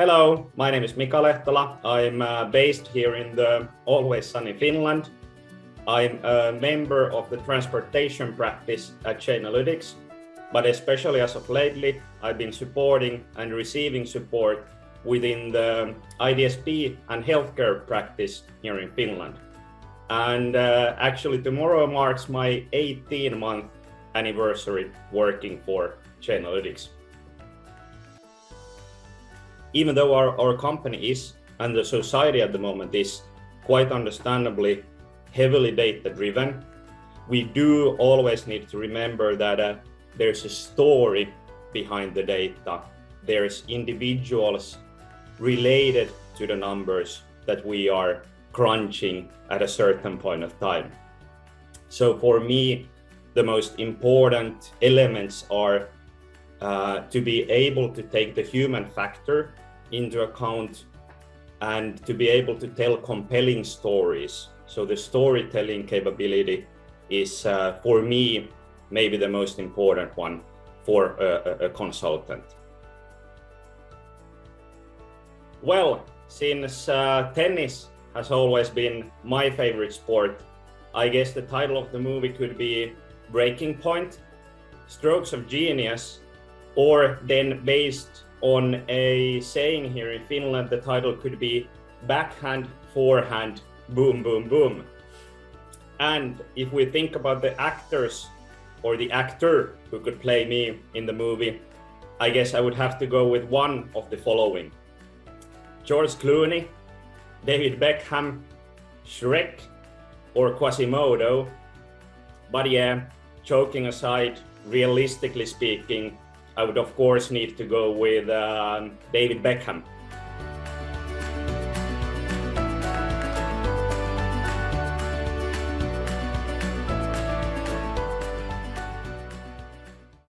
Hello, my name is Mika Lehtola. I'm uh, based here in the always sunny Finland. I'm a member of the transportation practice at Chainalytics, but especially as of lately, I've been supporting and receiving support within the IDSP and healthcare practice here in Finland. And uh, actually tomorrow marks my 18 month anniversary working for Chainalytics. Even though our, our company is and the society at the moment is quite understandably heavily data driven, we do always need to remember that uh, there's a story behind the data. There's individuals related to the numbers that we are crunching at a certain point of time. So for me, the most important elements are uh, to be able to take the human factor into account and to be able to tell compelling stories. So the storytelling capability is, uh, for me, maybe the most important one for a, a consultant. Well, since uh, tennis has always been my favorite sport, I guess the title of the movie could be Breaking Point, Strokes of Genius, or then based on a saying here in Finland, the title could be Backhand, Forehand, Boom, Boom, Boom. And if we think about the actors or the actor who could play me in the movie, I guess I would have to go with one of the following. George Clooney, David Beckham, Shrek, or Quasimodo. But yeah, joking aside, realistically speaking, I would of course need to go with um, David Beckham.